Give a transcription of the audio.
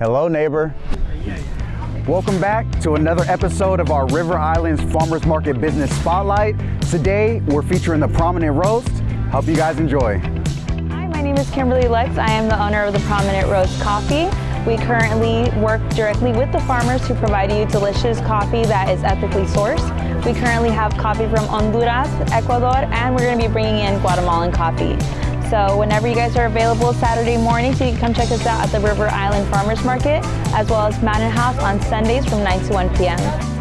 Hello, neighbor. Welcome back to another episode of our River Islands Farmers Market Business Spotlight. Today, we're featuring the Prominent Roast. Hope you guys enjoy. Hi, my name is Kimberly Lex. I am the owner of the Prominent Roast Coffee. We currently work directly with the farmers who provide you delicious coffee that is ethically sourced. We currently have coffee from Honduras, Ecuador, and we're going to be bringing in Guatemalan coffee. So whenever you guys are available Saturday mornings, you can come check us out at the River Island Farmers Market, as well as Mountain House on Sundays from 9 to 1 p.m.